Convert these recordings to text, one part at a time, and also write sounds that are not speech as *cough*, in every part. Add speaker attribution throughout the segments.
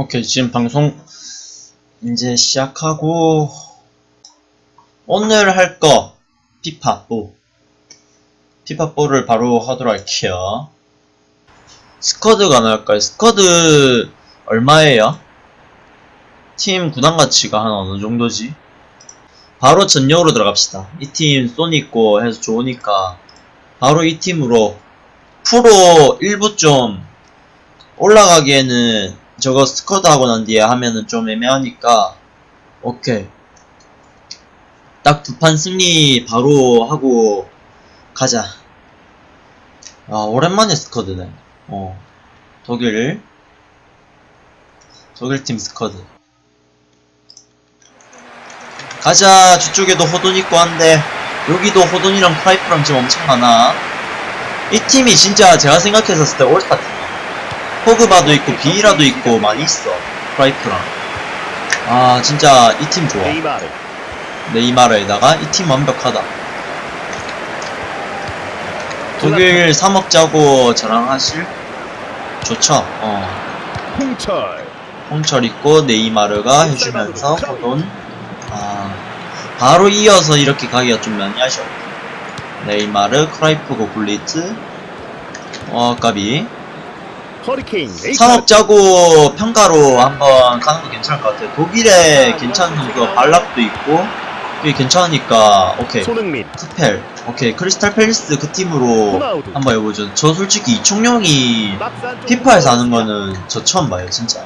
Speaker 1: 오케이 지금 방송 이제 시작하고 오늘 할 거 피파4 피파4를 바로 하도록 할게요 스쿼드가 나올까요? 스쿼드 얼마예요? 팀 구단 가치가 한 어느 정도지? 바로 전력으로 들어갑시다 이팀쏜 있고 해서 좋으니까 바로 이 팀으로 프로 일부 좀 올라가기에는 저거 스쿼드 하고 난 뒤에 하면은 좀 애매하니까 오케이. 딱 두 판 승리 바로 하고 가자. 아 오랜만에 스쿼드네. 어. 독일. 독일팀 스쿼드. 가자. 저쪽에도 호돈 있고 한데 여기도 호돈이랑 프라이프랑 지금 엄청 많아. 이 팀이 진짜 제가 생각했었을 때 올스타 팀 포그바도 있고 비이라도 있고 많이 있어. 프라이프랑. 아 진짜 이 팀 좋아.
Speaker 2: 네이마르.
Speaker 1: 네이마르에다가 이 팀 완벽하다. 독일 3억 짜고 자랑하실? 좋죠? 어.
Speaker 2: 홍철.
Speaker 1: 홍철 있고 네이마르가 해주면서 호돈. 아 바로 이어서 이렇게 가기가 좀 많이 아쉬워 네이마르 크라이프고 굴리트 어 까비
Speaker 2: 허리케인 레이카르트
Speaker 1: 3억 짜고 평가로 한번 가는 거 괜찮을 것 같아요. 독일에 괜찮은 선수가 발락도 있고, 그게 괜찮으니까, 오케이. 스펠, 오케이. 크리스탈 팰리스 그 팀으로 한번 해보죠. 저 솔직히 이총용이
Speaker 2: 안쪽으로
Speaker 1: 피파에서 하는 거는 저 처음 봐요, 진짜.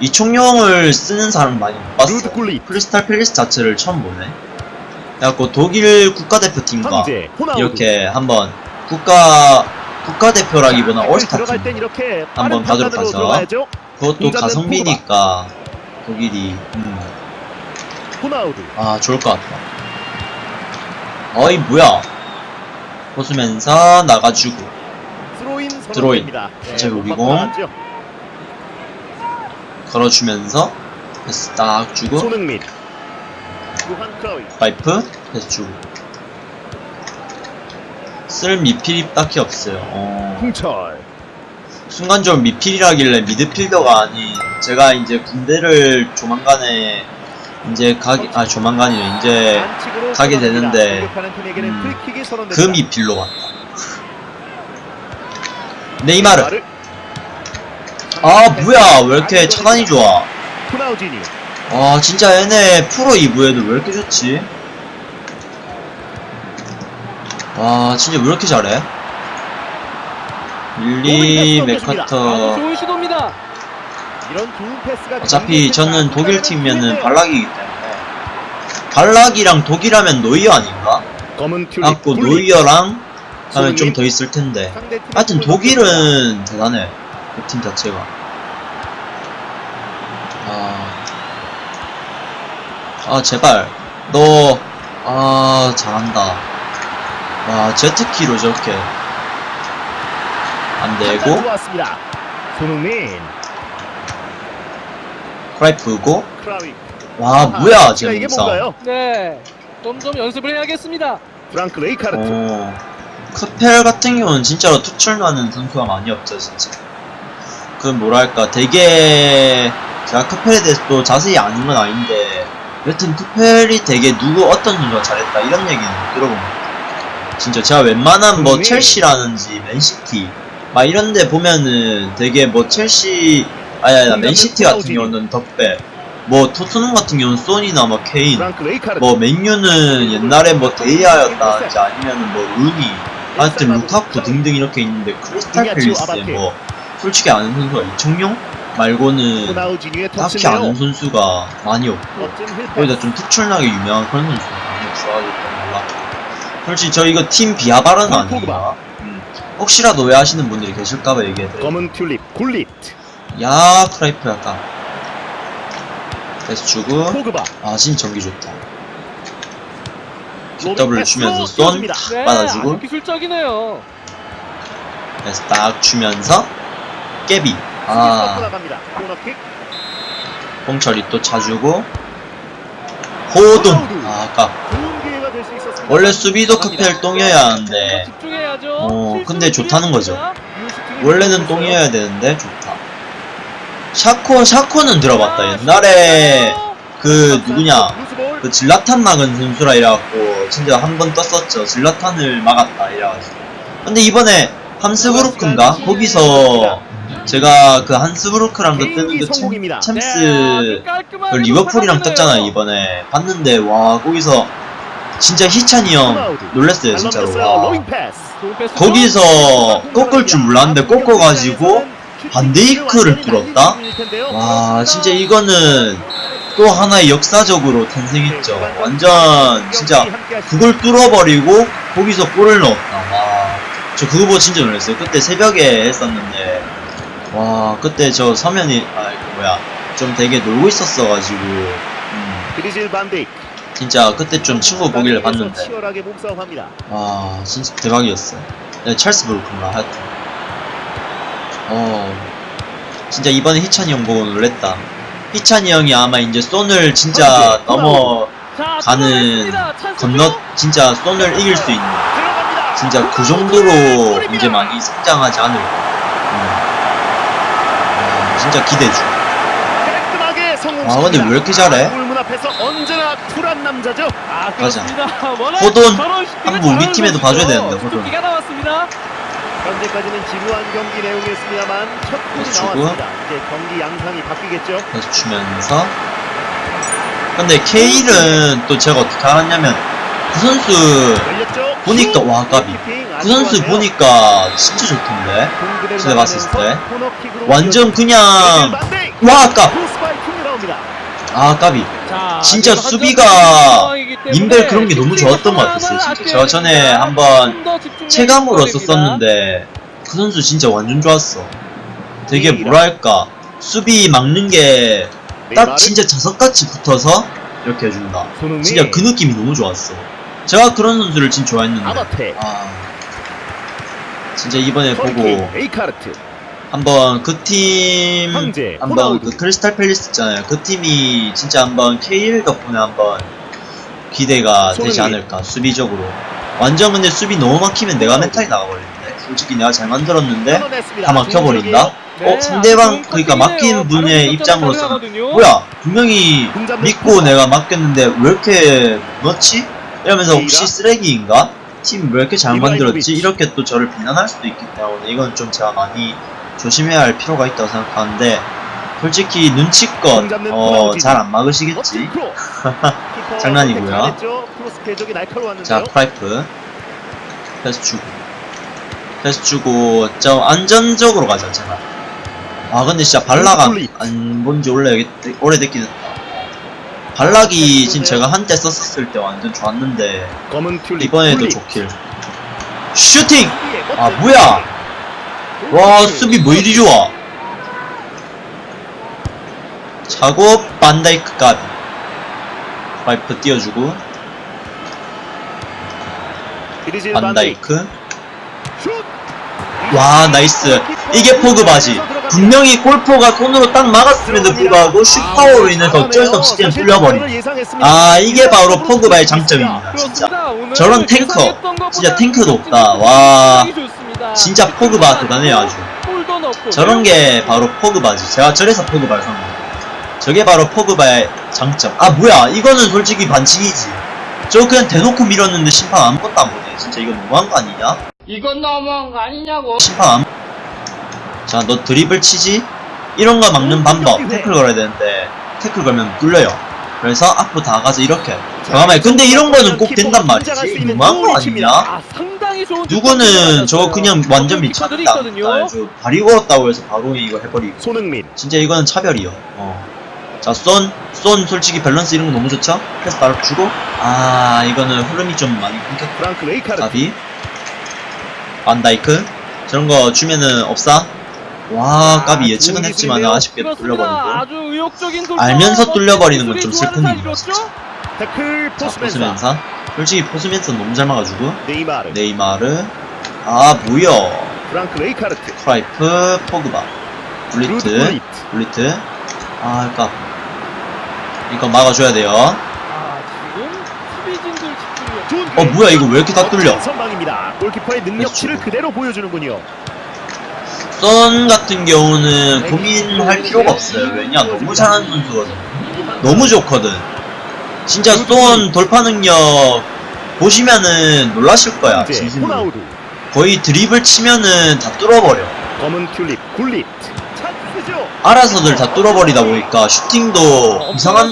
Speaker 1: 이총용을 쓰는 사람 많이 못 봤어.
Speaker 2: 루드 굴리
Speaker 1: 크리스탈 팰리스 자체를 처음 보네. 그래갖고 독일 국가대표팀과 이렇게 한번 국가, 국가대표라기보다 올스타 팀. 한번 가도록 하죠. 그것도 가성비니까 독일이 음, 아 좋을 것 같다 어이 뭐야 벗으면서 나가주고 드로인.
Speaker 2: 선언됩니다. 네,
Speaker 1: 어차피 우리
Speaker 2: 못
Speaker 1: 공.
Speaker 2: 나갔죠.
Speaker 1: 걸어주면서 패스 딱 주고 파이프 패스 주고 쓸 미필이 딱히 없어요. 어,
Speaker 2: 홍철.
Speaker 1: 순간적으로 미필이라길래 미드필더가 아닌 제가 이제 군대를 조만간에 이제 가기 아 조만간이요 이제 가게. 되는데, 음, 그. 미필로 갔다. 네이마르. 아 뭐야. 왜 이렇게 차단이 좋아? 와 진짜 얘네 프로 2부에도 왜 이렇게 좋지 와 진짜 왜 이렇게 잘해? 릴리
Speaker 2: 패스가
Speaker 1: 어차피 저는 독일 팀이면은. 발락이기 때문에. 발락이랑 독일하면 노이어 아닌가? 갖고. 노이어랑 하면. 좀 더 있을 텐데. 하여튼 독일은 대단해 그 팀 자체가. 아, 아 제발. 너아 잘한다 와 제트키로 저렇게 안
Speaker 2: 판단
Speaker 1: 되고
Speaker 2: 좋았습니다. 손흥민.
Speaker 1: 크라이프고.
Speaker 2: 크라이프
Speaker 1: 와
Speaker 2: 아,
Speaker 1: 뭐야
Speaker 2: 이게
Speaker 1: 쟤 몸싸움.
Speaker 2: 뭔가요?
Speaker 3: 네, 좀좀 연습을 해야겠습니다.
Speaker 2: 프랑크 레이카르트.
Speaker 1: 어, 크펠 같은 경우는 진짜로 특출나는 선수가 많이 없죠 진짜. 그 뭐랄까 되게 제가 크펠에 대해서 또 자세히 아는 건 아닌데 여튼 크펠이 되게 누구 어떤 선수가 잘했다 이런 얘기는 못 들어본 것 같아요 진짜 제가 웬만한 뭐
Speaker 2: 손흥민.
Speaker 1: 첼시라는지 맨시티 막 이런데 보면은 되게 뭐 첼시 아니 아니 맨시티 같은. 경우는 덕배 뭐 토트넘 같은 경우는 소니나 뭐 케인 뭐 맨유는 옛날에 뭐 데이아였다든지 아니면은 뭐 루니 하여튼 루카쿠 등등 이렇게 있는데 크리스탈 팰리스에 뭐 솔직히 아는 선수가 이청용 말고는 딱히. 아는 선수가 많이 없고 거기다 좀 특출나게 유명한 그런 선수가 많이 없어가지고 솔직히 저 이거 팀 비하 발언 아니에요
Speaker 2: 포그바.
Speaker 1: 음. 혹시라도 오해하시는 분들이 계실까봐 얘기해드려요.
Speaker 2: 검은 튤립 굴릿
Speaker 1: 야 크라이프 약간 패스 주고. 아 진짜 전기 좋다.
Speaker 2: 패스로
Speaker 1: 주면서 쏜
Speaker 2: 띄워줍니다.
Speaker 3: 네,
Speaker 1: 받아주고.
Speaker 3: 아주 기술적이네요.
Speaker 1: 그래서 딱 주면서 까비.
Speaker 2: 아.
Speaker 1: 홍철이 또 차주고. 호돈. 아 아까 원래 수비도 크펠 똥이어야 하는데. 어,
Speaker 3: 실수를
Speaker 1: 근데 좋다는 거죠. 원래는. 똥이어야 되는데 좋다 샤코 샤코는 들어봤다 옛날에 그 누구냐. 그 질라탄 막은 선수라 이래갖고 진짜 한 번 떴었죠 질라탄을 막았다 이래가지고 근데 이번에 함스부르크인가 거기서 제가 그 한스부르크랑 그 뜨는 그. 챔,
Speaker 3: 네,
Speaker 1: 챔스 그 리버풀이랑. 떴잖아요 이번에 봤는데 와 거기서 진짜 희찬이 형 놀랬어요 진짜로. 와. 거기서 꺾을 줄 몰랐는데 꺾어가지고 반데이크를 뚫었다? 와 진짜 이거는 또 하나의 역사적으로 탄생했죠. 완전 진짜 그걸 뚫어버리고 거기서 골을 넣었다. 와 저 그거 보고 진짜 놀랐어요. 그때 새벽에 했었는데. 와 그때 저 서면이 아그 뭐야. 좀 되게 놀고 있었어가지고. 음. 진짜 그때 좀 친구 보길래 봤는데. 와 진짜 대박이었어요 네, 찰스 브루크인가 하여튼 어 진짜 이번에 희찬이 형 보고 놀랬다 희찬이 형이 아마 이제 손을 진짜 넘어
Speaker 3: 자,
Speaker 1: 가는
Speaker 3: 들어갔습니다. 찬스죠?
Speaker 1: 건너 진짜 손을 이길 수 있는. 진짜 그 정도로 이제 많이 성장하지 않을까 음. 와, 진짜 기대 중
Speaker 2: 깔끔하게 성공.
Speaker 1: 아, 근데 왜 이렇게 잘해?
Speaker 2: 앞에서 언제나 쿨한 남자죠.
Speaker 3: 아, 그렇습니다. *laughs*
Speaker 1: 호돈 한번 우리 팀에도. 봐줘야 되는데, 호돈.
Speaker 3: 기가 나왔습니다.
Speaker 2: 현재까지는 지루한 경기 내용이었습니다만 첫 골이. 나왔습니다. 이제 경기 양상이 바뀌겠죠.
Speaker 1: 계속 주면서 근데 케일은 또 제가 어떻게 알았냐면 그 선수
Speaker 2: 열렸죠.
Speaker 1: 보니까
Speaker 2: 슛!
Speaker 1: 와, 까비. 그 선수. 보니까 진짜 좋던데 제가 봤을 때 완전. 그냥. 와 아까. 아 까비
Speaker 3: 자,
Speaker 1: 진짜 수비가 민벨 그런 게 너무 좋았던 것 같았어요 진짜. 제가 전에 한번 체감으로. 썼었는데 그 선수 진짜 완전 좋았어. 되게
Speaker 2: 미라.
Speaker 1: 뭐랄까 수비 막는 게 딱 진짜 자석같이 붙어서 이렇게 해준다. 진짜 그 느낌이 너무 좋았어. 제가 그런 선수를 진짜 좋아했는데.
Speaker 2: 아
Speaker 1: 진짜 이번에 보고 한번 그팀
Speaker 2: 황제,
Speaker 1: 한번. 그 크리스탈 팰리스 있잖아요. 그 팀이 진짜 한번 K1 덕분에 한번 기대가 되지
Speaker 2: 손흥민.
Speaker 1: 않을까 수비적으로. 완전 근데 수비 너무 막히면 내가 멘탈이 나가버리는데. 솔직히 내가 잘 만들었는데.
Speaker 2: 다
Speaker 1: 막혀버린다.
Speaker 3: 네,
Speaker 1: 어 상대방 그러니까
Speaker 3: 컷이네요.
Speaker 1: 분의
Speaker 3: 다른
Speaker 1: 입장으로서
Speaker 3: 가능하거든요.
Speaker 1: 뭐야 분명히 믿고. 내가 맡겼는데 왜 이렇게 넣지? 이러면서 혹시
Speaker 2: 이라?
Speaker 1: 쓰레기인가? 팀 왜 이렇게 잘. 만들었지? 이렇게 또 저를 비난할 수도 있기 때문에 이건 좀 제가 많이 조심해야 할 필요가 있다고 생각하는데 솔직히 눈치껏 어. 잘 안 막으시겠지? *laughs* 장난이고요.
Speaker 2: 날카로웠는데요.
Speaker 1: 자 크라이프 패스 주고 패스 주고 좀 안전적으로 가자 제발 아 근데 진짜
Speaker 2: 폴리.
Speaker 1: 안 본지 오래 오래됐긴 했다 발락이 지금 제가 한때 썼었을 때 완전 좋았는데 이번에도. 좋길 슈팅! 아, 뭐야? 와 수비 뭐 이리 좋아. 차고 반다이크 까비 크라이프 띄워주고. 반다이크.
Speaker 2: 슛!
Speaker 1: 와 나이스. 이게 포그바지. 분명히 골포가 손으로 딱 막았음에도 불구하고 슛파워로 인해서 어쩔 수 없이 그냥 뚫려버린. 아 이게 바로 포그바의 장점입니다 진짜. 저런 탱커, 진짜 탱크도 없다. 와. 진짜 포그바 대단해요 아주.
Speaker 3: 골도 넣고
Speaker 1: 저런 게 바로 포그바지. 제가 저래서 포그바를 샀는데. 저게 바로 포그바의 장점. 아 뭐야. 이거는 솔직히 반칙이지. 저 그냥 대놓고 밀었는데 심판 아무것도 안 보네. 진짜 이거 너무한 거 아니냐?
Speaker 4: 이건 너무한 거 아니냐고.
Speaker 1: 심판 아무... 자너 드리블 치지? 이런 거 막는 방법. 태클 걸어야 되는데. 태클 걸면 뚫려요 그래서 앞으로 다가가서 이렇게 잠깐만 근데 이런 거는 꼭 된단 말이지 너무한 거 아니냐
Speaker 3: 아,
Speaker 1: 누구는 저거 그냥. 완전 미쳤다 발이 구웠다고 해서 바로 이거 해버리고
Speaker 2: 손흥민
Speaker 1: 진짜 이거는 차별이요. 어. 자, 쏜, 쏜 솔직히 밸런스 이런 거 너무 좋죠? 패스 바로 주고, 아, 이거는 흐름이 좀 많이 끊겼다.
Speaker 2: 프랑크 레이카르트
Speaker 1: 가비. 반다이크. 저런 거 주면은 없사? 와, 까비 예측은
Speaker 2: 좋은
Speaker 1: 했지만. 아쉽게. 뚫려버리고.
Speaker 3: 아주 의욕적인 돌파.
Speaker 1: 알면서 뚫려버리는 건 좀 슬픈 일이죠?
Speaker 2: 태클
Speaker 1: 자,
Speaker 2: 포스멘사
Speaker 1: 포스면서. 솔직히 포스면서 너무 잘 막아주고.
Speaker 2: 네이마르
Speaker 1: 네이마르. 아, 뭐야.
Speaker 2: 프랑크 레이카르트
Speaker 1: 크라이프, 포그바.
Speaker 2: 루드
Speaker 1: 굴리트.
Speaker 2: 굴리트
Speaker 1: 굴리트. 아, 그니까. 이거 막아줘야 돼요.
Speaker 3: 아, 지금 수비진들 집중력.
Speaker 2: 좋은
Speaker 1: 어, 뭐야, 이거 왜 이렇게 다 뚫려?
Speaker 2: 선방입니다 골키퍼의 능력치를. 그대로 보여주는군요
Speaker 1: 쏜 같은 경우는 고민할 필요가 없어요. 왜냐 너무 잘하는 선수거든. 너무 좋거든. 진짜 쏜 돌파 능력 보시면은 놀라실 거야. 진심으로. 거의 드립을 치면은 다 뚫어버려.
Speaker 2: 검은 튤립 찬스죠
Speaker 1: 알아서들 다 뚫어버리다 보니까 슈팅도 이상한.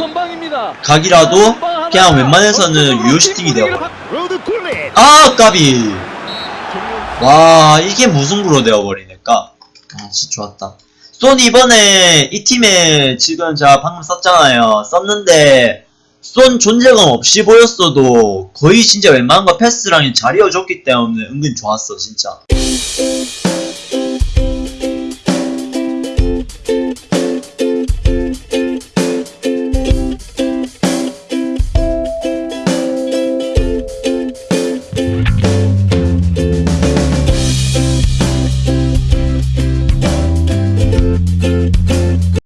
Speaker 1: 각이라도. 그냥 웬만해서는 유효 슈팅이 되어버려. 아 까비. 와 이게 무승부로 되어버리니까. 아 진짜 좋았다. 쏜 이번에 이 팀에 지금 제가 방금 썼잖아요. 썼는데 쏜 존재감 없이 보였어도 거의 진짜 웬만한 거 패스랑 잘 이어줬기 때문에 은근 좋았어 진짜.